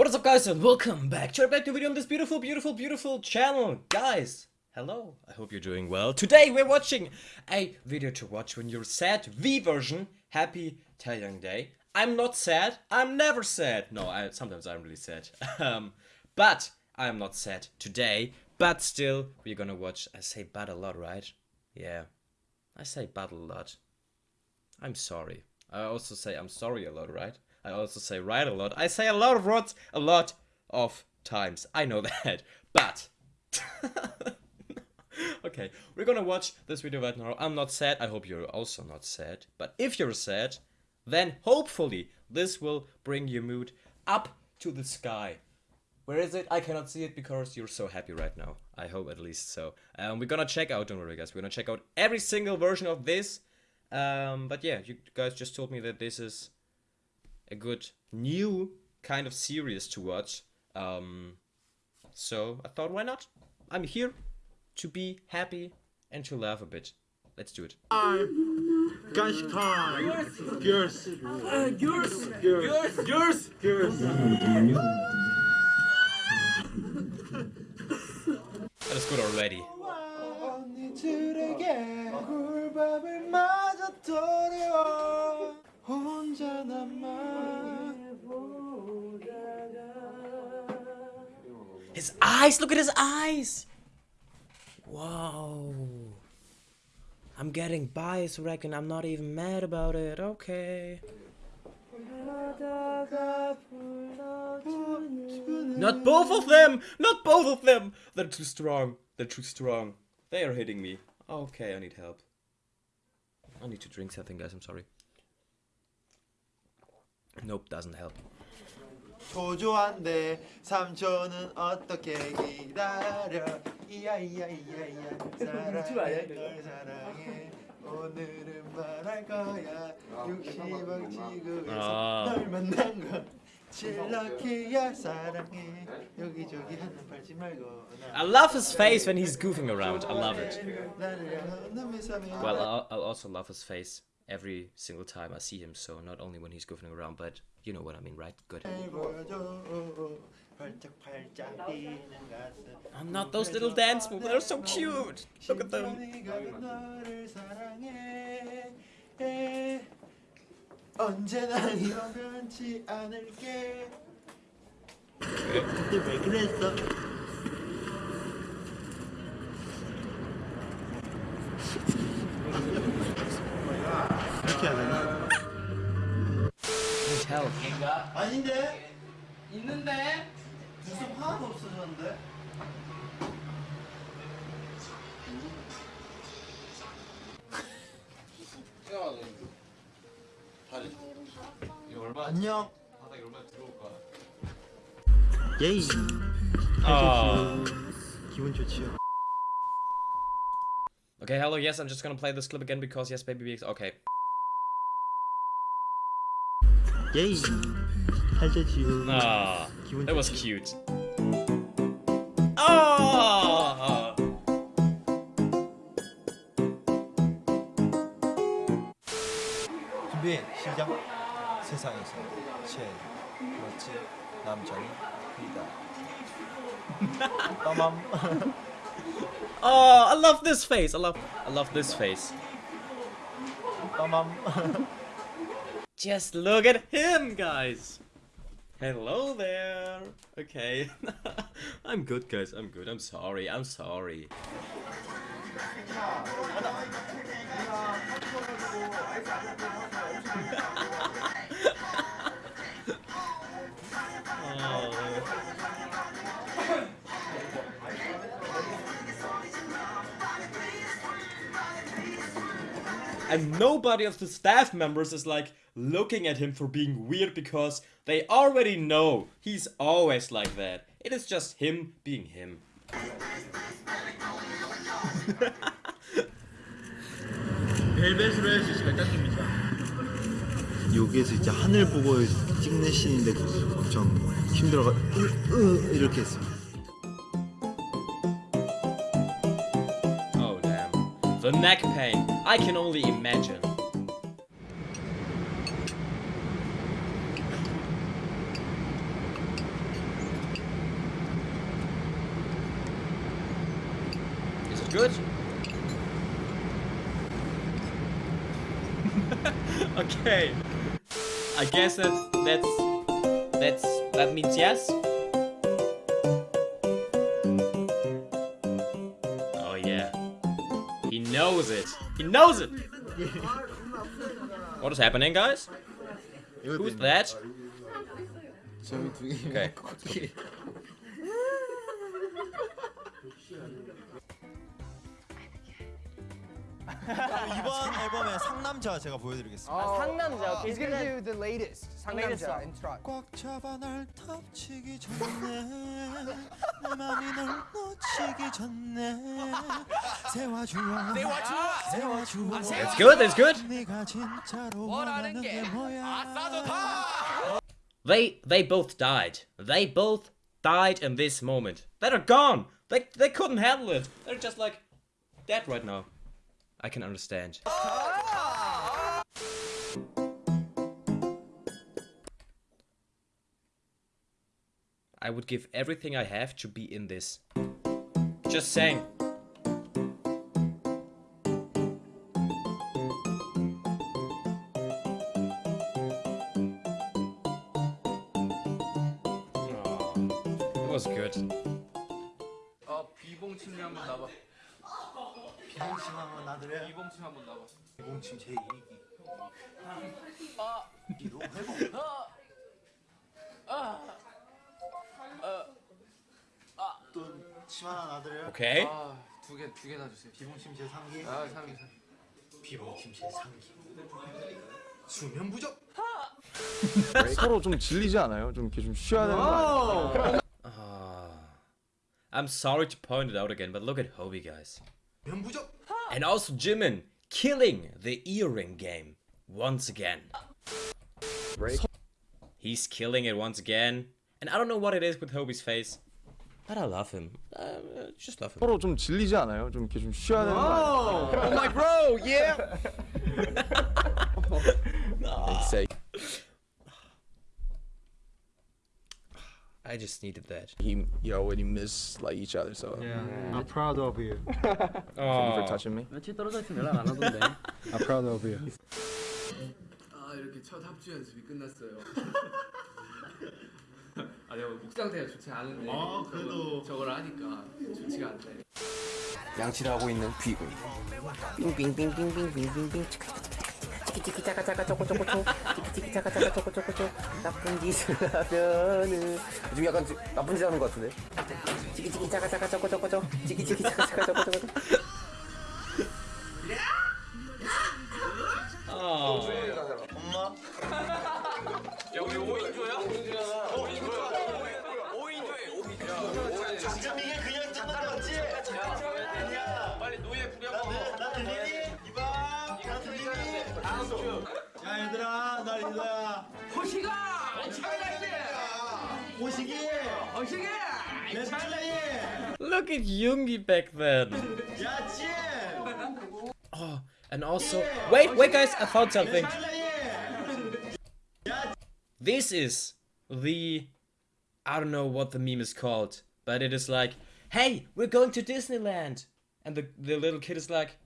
What is up guys and welcome back to back to video on this beautiful, beautiful, beautiful channel. Guys, hello, I hope you're doing well. Today we're watching a video to watch when you're sad, V version, Happy Taehyung Day. I'm not sad, I'm never sad. No, I, sometimes I'm really sad. um, but I'm not sad today, but still we're gonna watch, I say but a lot, right? Yeah, I say but a lot. I'm sorry. I also say I'm sorry a lot, right? I also say right a lot. I say a lot of words a lot of times. I know that. But okay, we're gonna watch this video right now. I'm not sad. I hope you're also not sad. But if you're sad, then hopefully this will bring your mood up to the sky. Where is it? I cannot see it because you're so happy right now. I hope at least so. Um, we're gonna check out, don't worry guys, we're gonna check out every single version of this. Um, but yeah, you guys just told me that this is a good new kind of series to watch. Um, so I thought, why not? I'm here to be happy and to laugh a bit. Let's do it. Uh, yours. Yours. Yours. Yours. Yours. That is good already. Eyes! Look at his eyes! Whoa. I'm getting biased, reckon. I'm not even mad about it. Okay. Not both of them! Not both of them! They're too strong. They're too strong. They are hitting me. Okay, I need help. I need to drink something, guys. I'm sorry. Nope, doesn't help. 초조한데 삼촌은 어떻게 기다려 이야 이야 이야 이야 사랑해 널 사랑해 오늘은 말할 거야 60억 지구에서 아. 널 만난 거 칠럭키야 사랑해 여기저기 하는 팔지 말고 I love his face when he's goofing around. I love it. 나를 향한 눈을 사면 Well, I'll, I'll also love his face every single time I see him. So not only when he's goofing around, but you know what I mean, right? Good. 보여줘 활짝활짝 뛰는 가슴 I'm not those little dance moves. They're so cute. Look at them. 심장이 가는 너를 사랑해 에, 언제나 이런 변치 않을게 그때 왜 그랬어? 아닌데? 있는데? 눈썹 하나도 없어졌는데? 안녕. 예이. Oh. 기분 좋지요. Okay, hello. Yes, I'm just gonna play this clip again because yes, baby. Because okay. 예이. 잘 좋지요. Ah, 기분 that was 좋지요. cute. Oh. 준비 시작. 세상에서 제일 멋진 남자는 이다. 빠맘. Oh, I love this face. I love, I love this face. 빠맘. Just look at him, guys. Hello there. Okay. I'm good, guys. I'm good. I'm sorry. I'm sorry. And nobody of the staff members is like looking at him for being weird because they already know he's always like that. It is just him being him. 벨벳으로 해야지 잘 닦입니다. 여기에서 이제 하늘 보고 찍는 씬인데 엄청 힘들어가 으, 으, 이렇게 했어. Oh The neck pain. I can only imagine. Is it good? okay. I guess that that's that means yes. this. He knows it. what is happening, guys? Who's that? okay. 이번 앨범의 상남자 제가 보여드리겠습니다. 상남자. He's gonna do the latest Latest 상남자 song. intro. 꽉 잡아 날 덮치기 전에 내 맘이 널 놓치기 전에 세워주어 세워주어 That's good. That's good. 네가 진짜로 원하는 게 뭐야 They they both died. They both died in this moment. They're gone. They they couldn't handle it. They're just like dead right now. I can understand. I would give everything I have to be in this. Just saying. It was good. 비봉침 한번 놔드려요 비봉침 한번 나봐. 비봉침 제 2기 이로 회복 또침 하나 놔드려요 Okay. 아두 개 두 개 놔주세요. 비봉침 제 3기 아 3위 3위. 비봉침 제 3기 수면 부족 서로 좀 질리지 않아요? 좀 이렇게 좀 쉬어야 되는 거 아니에요? Ah. I'm sorry to point it out again, but look at Hobie, guys. And also Jimin killing the earring game once again. Break. He's killing it once again. And I don't know what it is with Hobi's face. But I love him. I uh, just love him. 좀 질리지 않아요? 좀 이렇게 좀 쉬어야 되는 거 아니에요? Oh, oh my bro, yeah. I just needed that. he, you already miss like each other, so I'm proud of you thank you for touching me. 며칠 떨어져 있으면 연락 안 하던데. I'm proud of you. 아 이렇게 첫 합주 연습이 끝났어요. 아 내가 목 상태가 좋지 않은데 아, 그래도. 저걸, 저걸 하니까 좋지가 않네. 양치를 하고 있는 귀군. 빙빙빙빙빙빙빙빙. 치키치키 차가차가 초코초코초 치키치키 차가차가 초코초코초 나쁜 짓을 하면은. 지금 약간 나쁜 짓 하는 것 같은데? 치키치키 차가차가 초코초코초 치키치키 차가차가 초코초코초 야 얘들아 나 리더야 호시가 잘났지. 호식이 호시가 내 찰리 Look at Yoongi back then. 야치 Oh, and also, wait, wait, guys, I found something. 찰리 This is the I don't know what the meme is called, but it is like, "Hey, we're going to Disneyland," and the the little kid is like,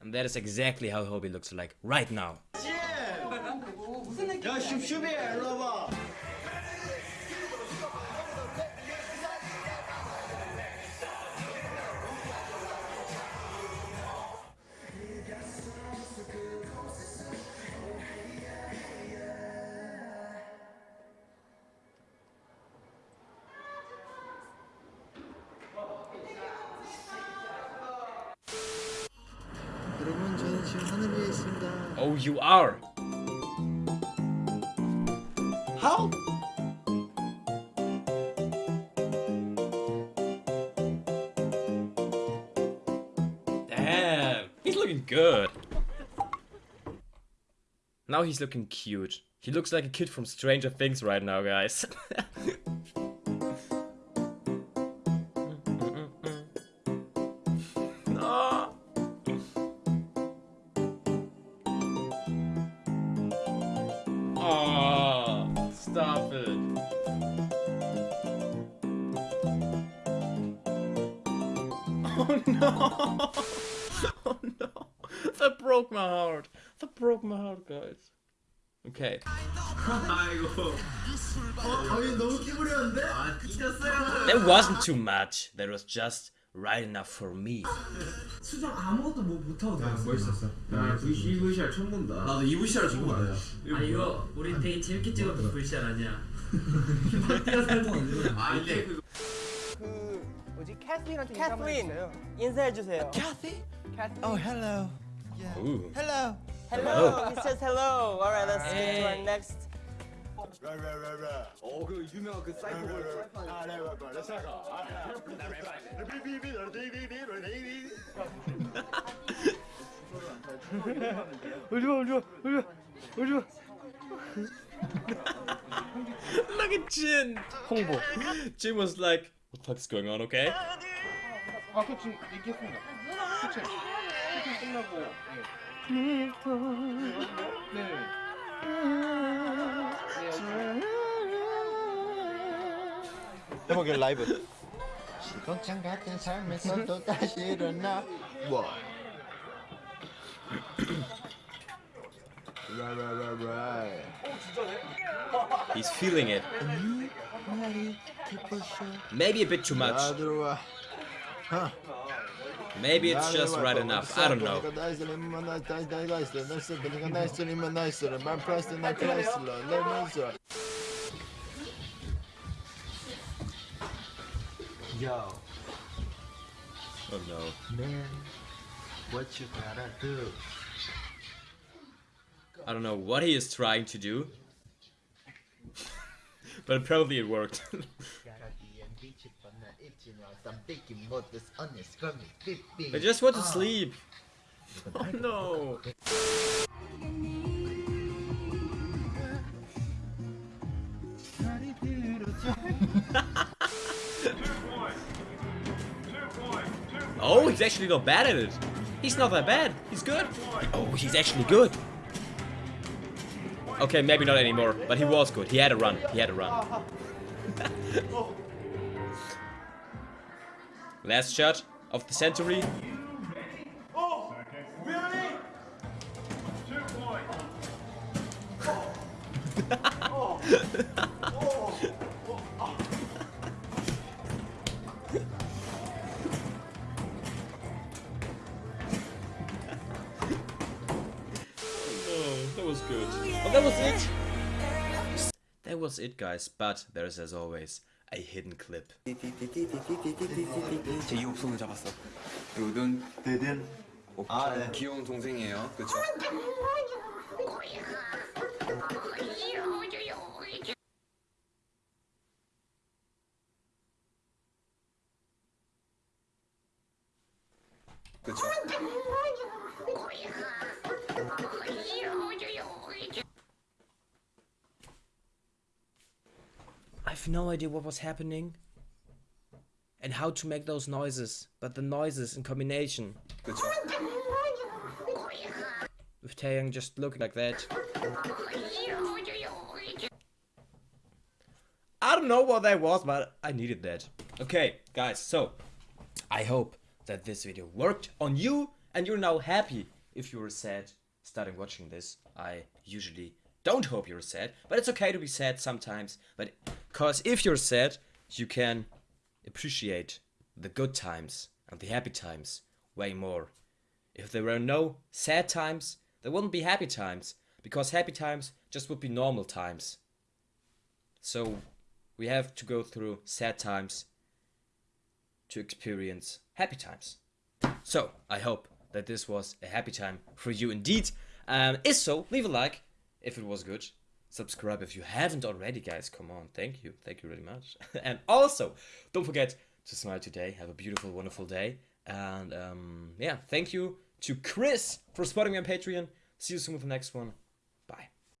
and that is exactly how Hobi looks like right now. 야 Oh, you are. How? Damn, he's looking good. Now he's looking cute. He looks like a kid from Stranger Things right now, guys. Oh no! Oh no! That broke my heart. That broke my heart, guys. Okay. 아이고. 어, 아니 너무 끼부렸는데? 아, 찢었어요. That wasn't too much. That was just right enough for me. 수정 아무것도 뭐 못하고 들었어. 멋있었어. 야, VC VCR 처음 본다. 나도 이 VCR 처음 봐요. 아 이거 우리 되게 재밌게 찍었던 VCR 아니야? 아, 이게 그 그 뭐지 캐슬린한테 인사 한번 해주세요. 인사해 주세요. 캐슬린? Oh hello. Ooh. Hello. Hello. He says hello. All right, let's get to our next. 어그 유명한 그 사이버 Look at Jin! 홍보. Jin was like, what the fuck's going on, okay? 아까 지금 얘기했습니다. 수채. 수채 끝나고. 네. 해보게 라이브. 시공창 같은 삶에서 또 다시 일어나. 와. 라라라라. He's feeling it. Maybe a bit too much. Maybe it's just right enough. I don't know. Yo. Oh no. Man, what you gotta do? I don't know what he is trying to do but apparently it worked. I just want to sleep. Oh no. Oh, he's actually not bad at it. He's not that bad. He's good. Oh, he's actually good. Okay, maybe not anymore, but he was good. He had a run. He had a run. Last shot of the century. was good. Well, that was it. That was it, guys. But there's, as always, a hidden clip. 제 이옥손을 잡았어. 요든 드든 아, 네. 귀여운 동생이에요. 그렇죠? 그렇죠? no idea what was happening and how to make those noises, but the noises in combination. With Taehyung just looking like that. I don't know what that was, but I needed that. Okay, guys, so I hope that this video worked on you and you're now happy if you were sad starting watching this. I usually don't hope you're sad, but it's okay to be sad sometimes. But because if you're sad, you can appreciate the good times and the happy times way more. If there were no sad times, there wouldn't be happy times because happy times just would be normal times. So we have to go through sad times to experience happy times. So I hope that this was a happy time for you indeed. Um, if so, leave a like if it was good. Subscribe if you haven't already, guys. Come on, thank you, thank you very much. and also, don't forget to smile today. Have a beautiful, wonderful day. And um, yeah, thank you to Chris for supporting me on Patreon. See you soon with the next one.